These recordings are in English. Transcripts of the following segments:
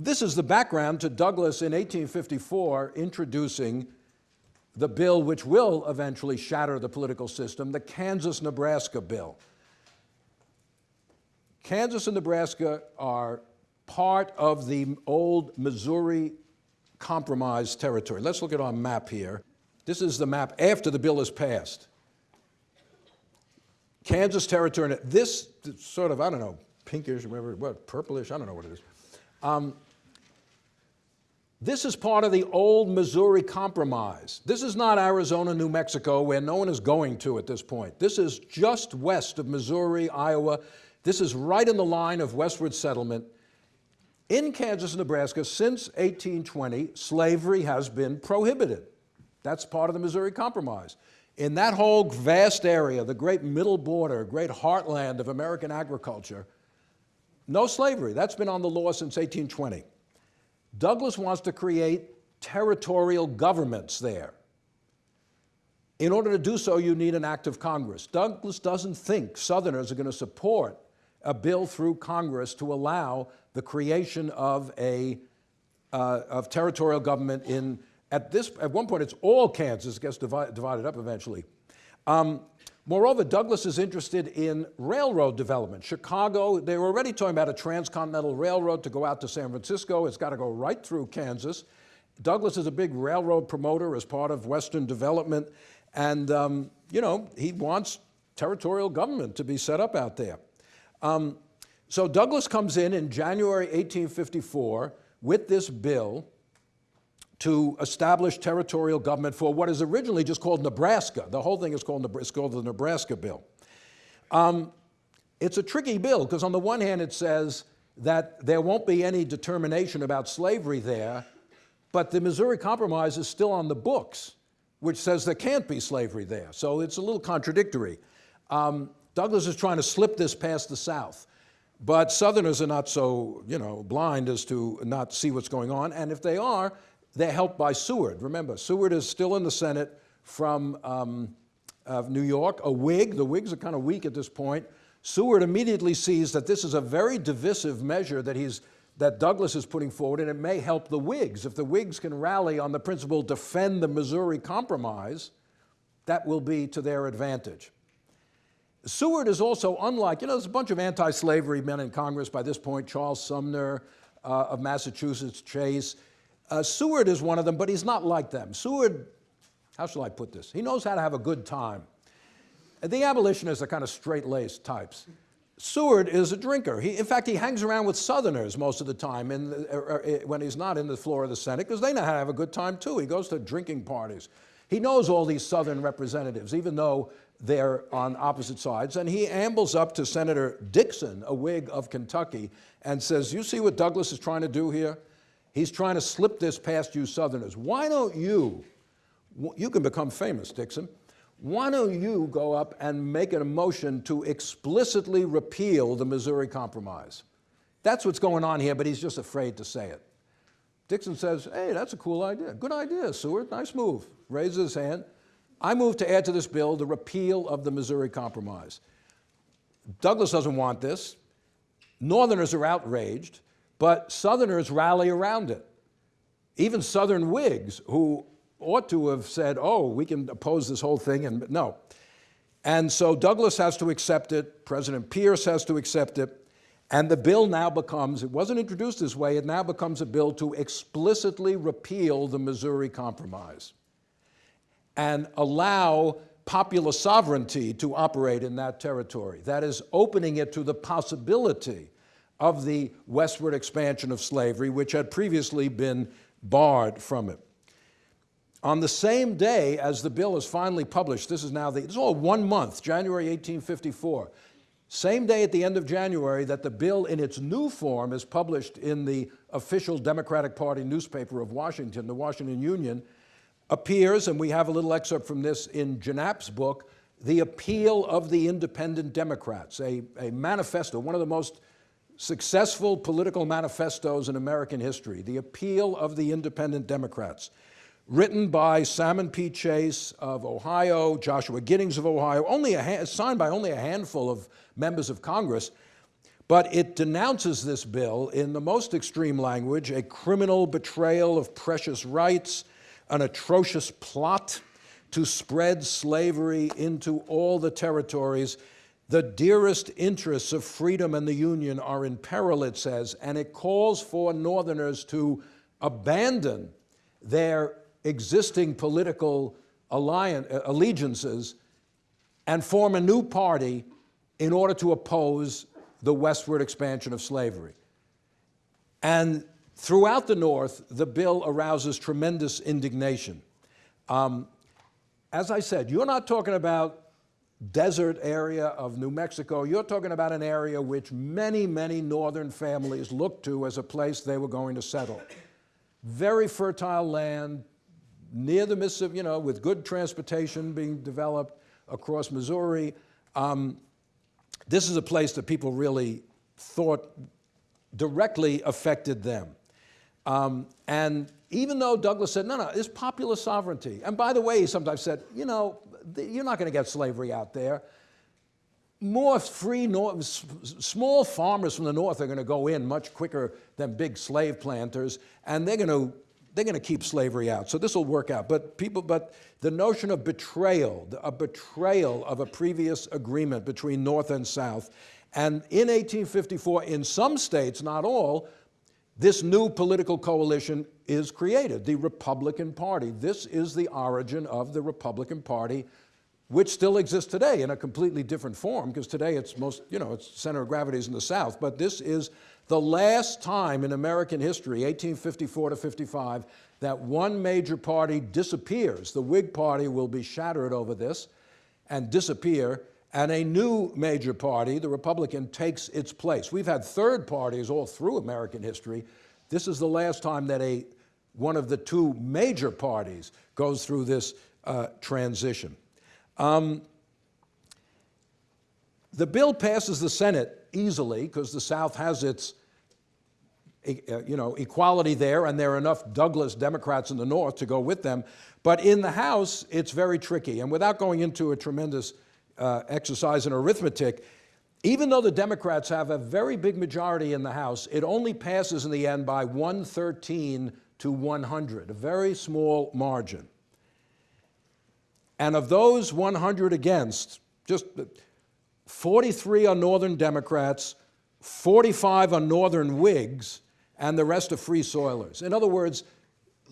This is the background to Douglas in 1854 introducing the bill which will eventually shatter the political system, the Kansas-Nebraska bill. Kansas and Nebraska are part of the old Missouri Compromise territory. Let's look at our map here. This is the map after the bill is passed. Kansas territory, this sort of, I don't know, pinkish, whatever, what, purplish, I don't know what it is. Um, this is part of the old Missouri Compromise. This is not Arizona, New Mexico, where no one is going to at this point. This is just west of Missouri, Iowa. This is right in the line of westward settlement. In Kansas Nebraska, since 1820, slavery has been prohibited. That's part of the Missouri Compromise. In that whole vast area, the great middle border, great heartland of American agriculture, no slavery. That's been on the law since 1820. Douglas wants to create territorial governments there. In order to do so, you need an act of Congress. Douglas doesn't think Southerners are going to support a bill through Congress to allow the creation of a uh, of territorial government in, at this, at one point it's all Kansas, gets divided, divided up eventually. Um, Moreover, Douglas is interested in railroad development. Chicago, they were already talking about a transcontinental railroad to go out to San Francisco. It's got to go right through Kansas. Douglas is a big railroad promoter as part of Western development. And, um, you know, he wants territorial government to be set up out there. Um, so Douglas comes in in January 1854 with this bill to establish territorial government for what is originally just called Nebraska. The whole thing is called, it's called the Nebraska Bill. Um, it's a tricky bill because on the one hand it says that there won't be any determination about slavery there, but the Missouri Compromise is still on the books, which says there can't be slavery there. So it's a little contradictory. Um, Douglas is trying to slip this past the South. But Southerners are not so, you know, blind as to not see what's going on. And if they are, they're helped by Seward. Remember, Seward is still in the Senate from um, New York, a Whig. The Whigs are kind of weak at this point. Seward immediately sees that this is a very divisive measure that he's that Douglas is putting forward, and it may help the Whigs. If the Whigs can rally on the principle, defend the Missouri Compromise, that will be to their advantage. Seward is also unlike, you know, there's a bunch of anti-slavery men in Congress by this point, Charles Sumner uh, of Massachusetts, Chase. Uh, Seward is one of them, but he's not like them. Seward, how shall I put this? He knows how to have a good time. The abolitionists are kind of straight-laced types. Seward is a drinker. He, in fact, he hangs around with Southerners most of the time in the, uh, uh, when he's not in the floor of the Senate because they know how to have a good time too. He goes to drinking parties. He knows all these Southern representatives, even though they're on opposite sides. And he ambles up to Senator Dixon, a Whig of Kentucky, and says, you see what Douglas is trying to do here? He's trying to slip this past you Southerners. Why don't you, you can become famous, Dixon, why don't you go up and make a motion to explicitly repeal the Missouri Compromise? That's what's going on here, but he's just afraid to say it. Dixon says, hey, that's a cool idea. Good idea, Seward, nice move. Raises his hand. I move to add to this bill the repeal of the Missouri Compromise. Douglas doesn't want this. Northerners are outraged but Southerners rally around it. Even Southern Whigs, who ought to have said, oh, we can oppose this whole thing, and no. And so Douglas has to accept it, President Pierce has to accept it, and the bill now becomes, it wasn't introduced this way, it now becomes a bill to explicitly repeal the Missouri Compromise and allow popular sovereignty to operate in that territory. That is opening it to the possibility of the westward expansion of slavery, which had previously been barred from it. On the same day as the bill is finally published, this is now the, is all one month, January 1854, same day at the end of January that the bill in its new form is published in the official Democratic Party newspaper of Washington, the Washington Union, appears, and we have a little excerpt from this in Gienapp's book, The Appeal of the Independent Democrats, a, a manifesto, one of the most successful political manifestos in American history, The Appeal of the Independent Democrats, written by Salmon P. Chase of Ohio, Joshua Giddings of Ohio, only signed by only a handful of members of Congress. But it denounces this bill in the most extreme language, a criminal betrayal of precious rights, an atrocious plot to spread slavery into all the territories. The dearest interests of freedom and the Union are in peril, it says, and it calls for Northerners to abandon their existing political alliance, allegiances and form a new party in order to oppose the westward expansion of slavery. And throughout the North, the bill arouses tremendous indignation. Um, as I said, you're not talking about desert area of New Mexico. You're talking about an area which many, many northern families looked to as a place they were going to settle. Very fertile land, near the Mississippi, you know, with good transportation being developed across Missouri. Um, this is a place that people really thought directly affected them. Um, and even though Douglas said, no, no, it's popular sovereignty. And by the way, he sometimes said, you know, you're not going to get slavery out there. More free, north, small farmers from the north are going to go in much quicker than big slave planters, and they're going to they're going to keep slavery out. So this will work out. But people, but the notion of betrayal, a betrayal of a previous agreement between North and South, and in 1854, in some states, not all, this new political coalition is created, the Republican Party. This is the origin of the Republican Party, which still exists today in a completely different form, because today it's most, you know, its center of gravity is in the South, but this is the last time in American history, 1854 to 55, that one major party disappears. The Whig Party will be shattered over this and disappear, and a new major party, the Republican, takes its place. We've had third parties all through American history. This is the last time that a, one of the two major parties goes through this uh, transition. Um, the bill passes the Senate easily because the South has its uh, you know, equality there, and there are enough Douglas Democrats in the North to go with them. But in the House, it's very tricky. And without going into a tremendous uh, exercise in arithmetic, even though the Democrats have a very big majority in the House, it only passes in the end by 113 to 100, a very small margin. And of those 100 against, just 43 are Northern Democrats, 45 are Northern Whigs, and the rest are free soilers. In other words,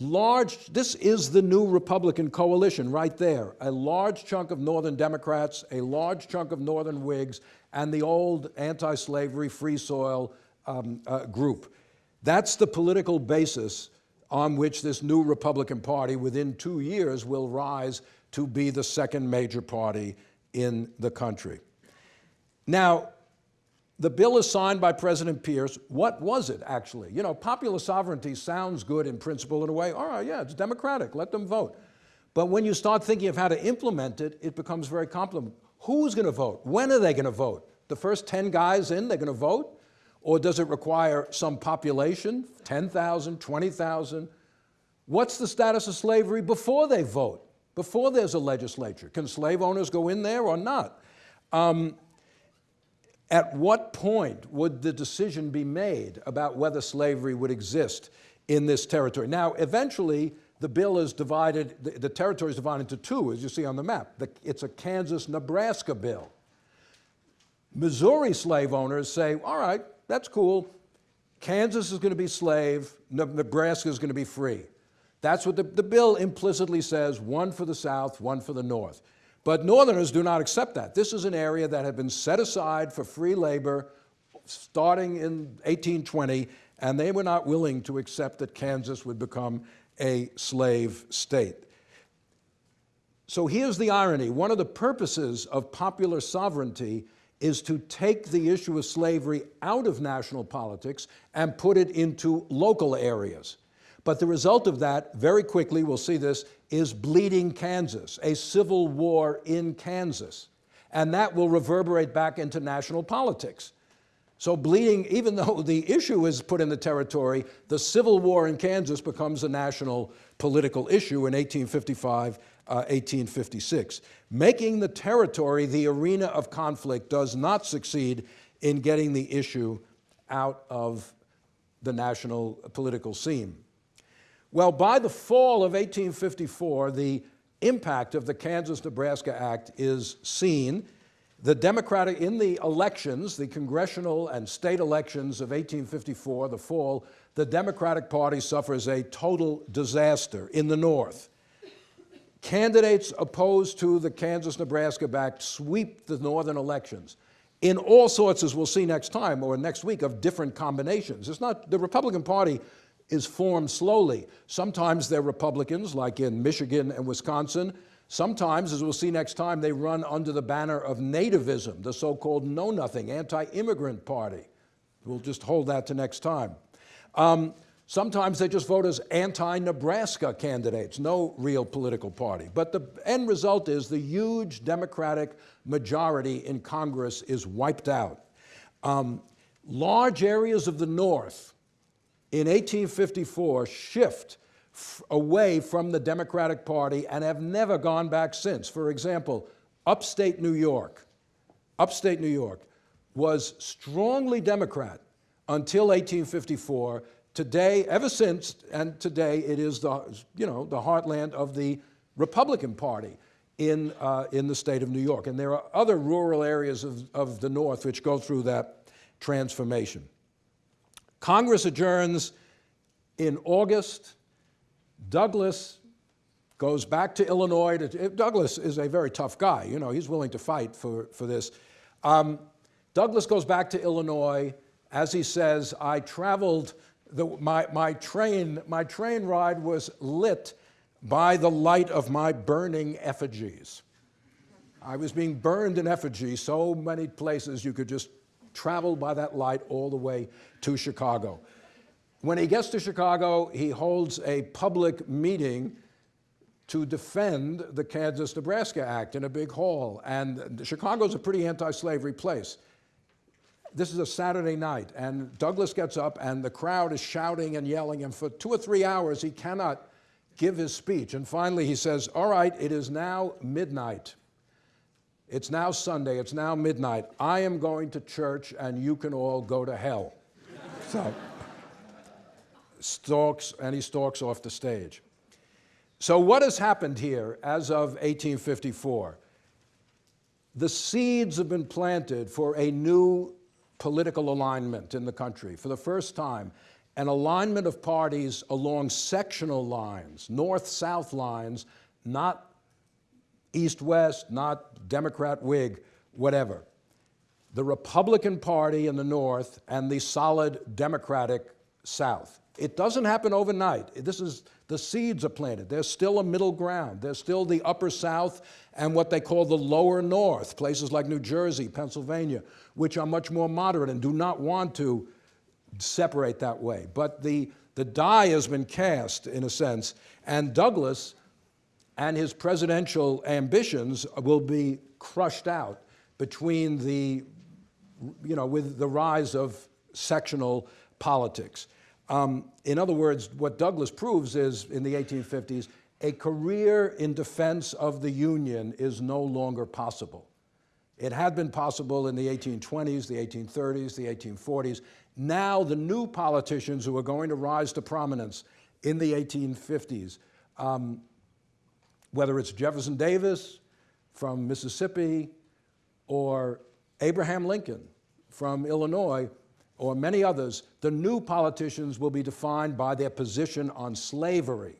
large, this is the new Republican coalition right there. A large chunk of Northern Democrats, a large chunk of Northern Whigs, and the old anti-slavery free soil um, uh, group. That's the political basis on which this new Republican Party within two years will rise to be the second major party in the country. Now, the bill is signed by President Pierce. What was it, actually? You know, popular sovereignty sounds good in principle in a way. All right, yeah, it's democratic. Let them vote. But when you start thinking of how to implement it, it becomes very complicated. Who's going to vote? When are they going to vote? The first 10 guys in, they're going to vote? Or does it require some population, 10,000, 20,000? What's the status of slavery before they vote, before there's a legislature? Can slave owners go in there or not? Um, at what point would the decision be made about whether slavery would exist in this territory? Now, eventually, the bill is divided, the, the territory is divided into two, as you see on the map. The, it's a Kansas-Nebraska bill. Missouri slave owners say, all right, that's cool. Kansas is going to be slave, Nebraska is going to be free. That's what the, the bill implicitly says, one for the South, one for the North. But Northerners do not accept that. This is an area that had been set aside for free labor starting in 1820, and they were not willing to accept that Kansas would become a slave state. So here's the irony. One of the purposes of popular sovereignty is to take the issue of slavery out of national politics and put it into local areas. But the result of that, very quickly, we'll see this, is bleeding Kansas, a civil war in Kansas. And that will reverberate back into national politics. So bleeding, even though the issue is put in the territory, the civil war in Kansas becomes a national political issue in 1855, uh, 1856. Making the territory the arena of conflict does not succeed in getting the issue out of the national political scene. Well, by the fall of 1854, the impact of the Kansas-Nebraska Act is seen. The Democratic, in the elections, the congressional and state elections of 1854, the fall, the Democratic Party suffers a total disaster in the North. Candidates opposed to the Kansas-Nebraska Act sweep the northern elections in all sorts, as we'll see next time or next week, of different combinations. It's not, the Republican Party is formed slowly. Sometimes they're Republicans, like in Michigan and Wisconsin. Sometimes, as we'll see next time, they run under the banner of nativism, the so-called know-nothing, anti-immigrant party. We'll just hold that to next time. Um, sometimes they just vote as anti-Nebraska candidates, no real political party. But the end result is the huge Democratic majority in Congress is wiped out. Um, large areas of the North in 1854 shift away from the Democratic Party and have never gone back since. For example, upstate New York, upstate New York was strongly Democrat until 1854. Today, ever since, and today it is the, you know, the heartland of the Republican Party in, uh, in the state of New York. And there are other rural areas of, of the North which go through that transformation. Congress adjourns in August. Douglas goes back to Illinois. To, Douglas is a very tough guy. You know, he's willing to fight for, for this. Um, Douglas goes back to Illinois. As he says, I traveled, the, my, my, train, my train ride was lit by the light of my burning effigies. I was being burned in effigy so many places you could just travel by that light all the way to Chicago. When he gets to Chicago, he holds a public meeting to defend the Kansas-Nebraska Act in a big hall. And Chicago's a pretty anti-slavery place. This is a Saturday night, and Douglas gets up, and the crowd is shouting and yelling, and for two or three hours, he cannot give his speech. And finally he says, all right, it is now midnight. It's now Sunday, it's now midnight. I am going to church and you can all go to hell. so, stalks, and he stalks off the stage. So what has happened here as of 1854? The seeds have been planted for a new political alignment in the country for the first time an alignment of parties along sectional lines, north-south lines, not east-west, not Democrat-Whig, whatever. The Republican Party in the north and the solid Democratic south. It doesn't happen overnight. This is, the seeds are planted. There's still a middle ground. There's still the upper south and what they call the lower north, places like New Jersey, Pennsylvania, which are much more moderate and do not want to separate that way. But the, the die has been cast, in a sense, and Douglas and his presidential ambitions will be crushed out between the, you know, with the rise of sectional politics. Um, in other words, what Douglas proves is, in the 1850s, a career in defense of the Union is no longer possible. It had been possible in the 1820s, the 1830s, the 1840s. Now the new politicians who are going to rise to prominence in the 1850s, um, whether it's Jefferson Davis from Mississippi or Abraham Lincoln from Illinois or many others, the new politicians will be defined by their position on slavery,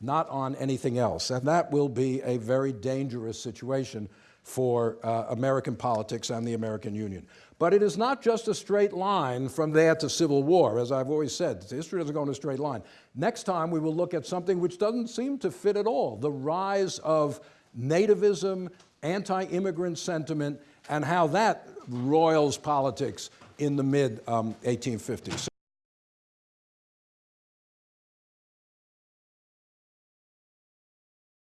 not on anything else. And that will be a very dangerous situation for uh, American politics and the American Union. But it is not just a straight line from there to Civil War, as I've always said. History doesn't go in a straight line. Next time we will look at something which doesn't seem to fit at all, the rise of nativism, anti-immigrant sentiment, and how that roils politics in the mid-1850s. Um,